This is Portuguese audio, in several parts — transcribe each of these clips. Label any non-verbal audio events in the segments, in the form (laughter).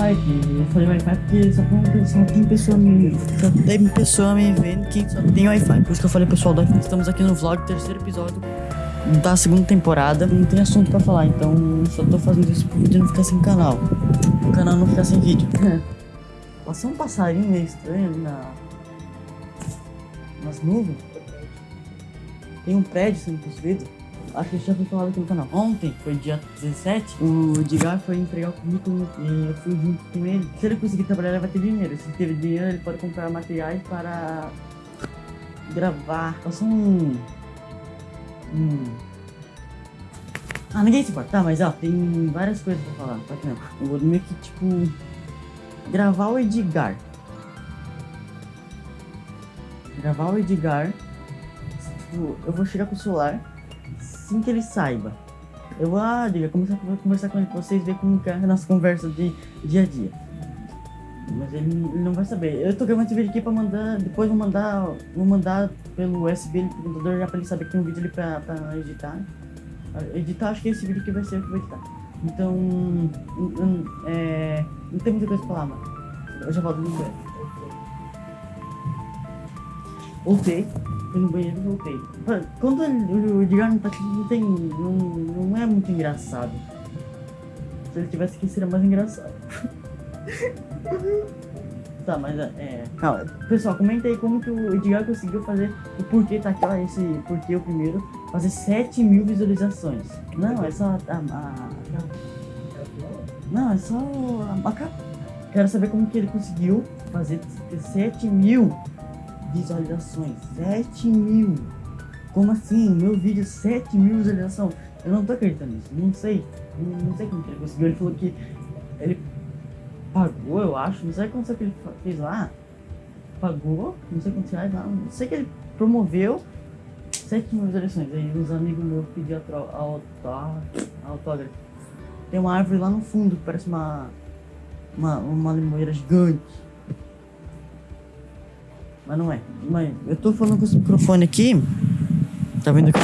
Wi-Fi, eu falei Wi-Fi porque só tem, só tem pessoa me. Só tem pessoa me vendo que só tem Wi-Fi. Por isso que eu falei pessoal do Wi-Fi. Estamos aqui no vlog, terceiro episódio da segunda temporada. Não tem assunto pra falar, então só tô fazendo isso pro vídeo não ficar sem canal. O canal não ficar sem vídeo. (laughs) Passou um passarinho meio estranho ali na. nas nuvens. Tem um prédio sendo construído. Que já foi falado aqui no canal. Ontem, foi dia 17, o Edgar foi entregar o currículo e eu fui junto com ele. Se ele conseguir trabalhar, ele vai ter dinheiro. Se teve dinheiro, ele pode comprar materiais para gravar. Passou um. um... Ah, ninguém se importa. Tá, mas ó, tem várias coisas pra falar. Não. Eu vou meio que, tipo, gravar o Edgar. Gravar o Edgar. Tipo, eu vou chegar com o celular assim que ele saiba. Eu ah, diga, começar a conversar com ele vocês verem como é a nossa conversa de dia a dia. Mas ele, ele, não vai saber. Eu tô gravando esse vídeo aqui pra mandar. Depois vou mandar. Vou mandar pelo USB pro computador já pra ele saber que tem um vídeo ali pra, pra editar. Editar, acho que esse vídeo aqui vai ser o que vou editar. Então. É, não tem muita coisa pra falar, mano. Eu já volto no banheiro. Voltei. Fui no banheiro e voltei. Quando o Edgar não tá aqui, não tem. Não, não é muito engraçado. Se ele tivesse aqui, seria mais engraçado. (laughs) tá, mas é. Calma. Pessoal, comenta aí como que o Edgar conseguiu fazer. O porquê tá aqui, ó. Esse porquê o primeiro. Fazer 7 mil visualizações. Não, é só a. a, a não, é só a, a Quero saber como que ele conseguiu fazer 7 mil visualizações. 7 mil. Como assim? Meu vídeo, 7 mil visualizações. Eu não tô acreditando nisso. Não sei. Não, não sei como que ele conseguiu. Ele falou que ele pagou, eu acho. Não sei quanto que ele fez lá. Pagou, não sei quantos reais lá. Não sei que ele promoveu 7 mil visualizações. Aí uns amigos meus pediram autógrafo. Tem uma árvore lá no fundo que parece uma, uma, uma limoeira gigante. Mas não é. Mas eu tô falando com esse microfone aqui. Tá vendo aqui?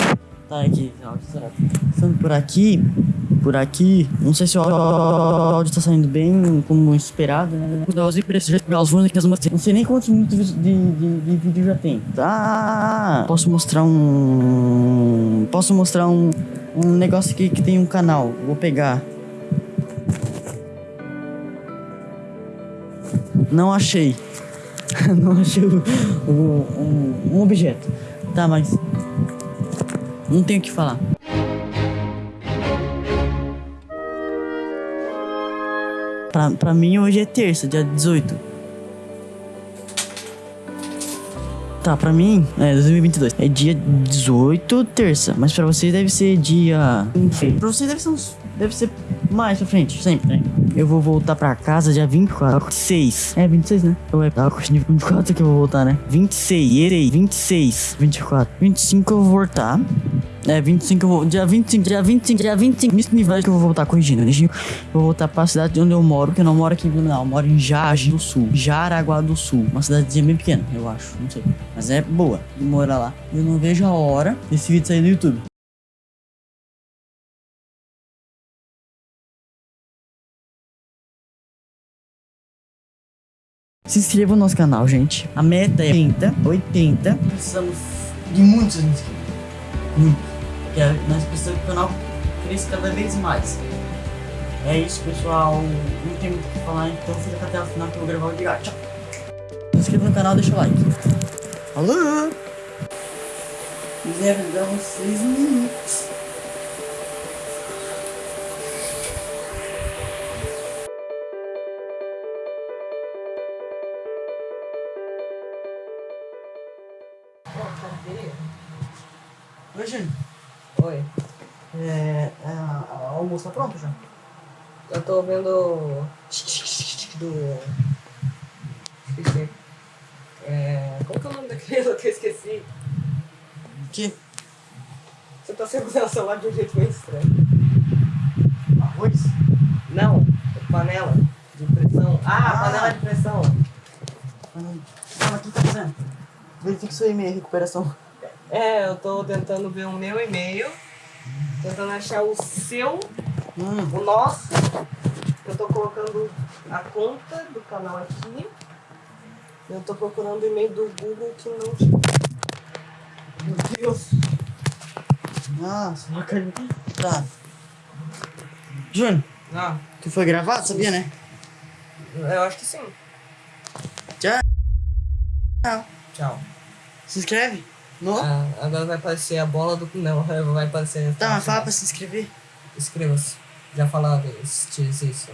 Tá aqui, Passando por aqui. Por aqui. Não sei se o áudio tá saindo bem, como esperado, né? Não sei nem quantos minutos de, de, de vídeo já tem. Tá. Posso mostrar um. Posso mostrar um, um negócio aqui que tem um canal. Vou pegar. Não achei. (laughs) não achei o, o, um, um objeto. Tá, mas. Não tenho o que falar. Pra, pra mim hoje é terça, dia 18. Tá, pra mim é 2022. É dia 18, terça. Mas pra vocês deve ser dia. Pra vocês deve ser uns. Deve ser mais pra frente, sempre, né? Eu vou voltar pra casa dia 24. 26. É, 26, né? Eu é tá, 24 que eu vou voltar, né? 26. Erei. 26. 24. 25 eu vou voltar. É, 25 eu vou. Dia 25, dia 25, dia 25. Miss Universo que eu vou voltar corrigindo. Deixa eu vou voltar pra cidade onde eu moro, porque eu não moro aqui em Blumenau. Eu moro em Jage do Sul. Jaraguá do Sul. Uma cidadezinha bem pequena, eu acho. Não sei. Mas é boa de morar lá. Eu não vejo a hora desse vídeo sair no YouTube. Se inscreva no nosso canal, gente. A meta é 80, 80. Precisamos de muitos inscritos. Muitos. Porque nós precisamos que o canal cresça cada vez mais. É isso, pessoal. Não tem muito o que falar, então fica até o final que eu vou gravar o vídeo. Tchau. Se inscreva no canal, deixa o like. Alô? Zero, dá uns 6 minutos. Oi, Júnior. Oi. É, é, o almoço tá pronto já? Eu tô vendo. Do. Esqueci. É. Como que é o nome daquele que eu esqueci? Que? Você tá segurando o celular de um jeito meio estranho. Arroz? Não, panela de pressão. Ah, ah. panela de pressão. Hum. Calma, o que tá fazendo? Verifique seu e-mail, recuperação. É, eu tô tentando ver o meu e-mail, tentando achar o seu, hum. o nosso. Eu tô colocando a conta do canal aqui. Eu tô procurando o e-mail do Google que não. Meu Deus. Nossa, bacana. Tá. Júnior, Ah, tu foi gravado, sabia, né? eu acho que sim. Tchau. Tchau. Tchau. Se inscreve. No? Ah, agora vai aparecer a bola do. Não, vai aparecer. Tá, mas fala pra se inscrever. Inscreva-se. Já falava isso. isso.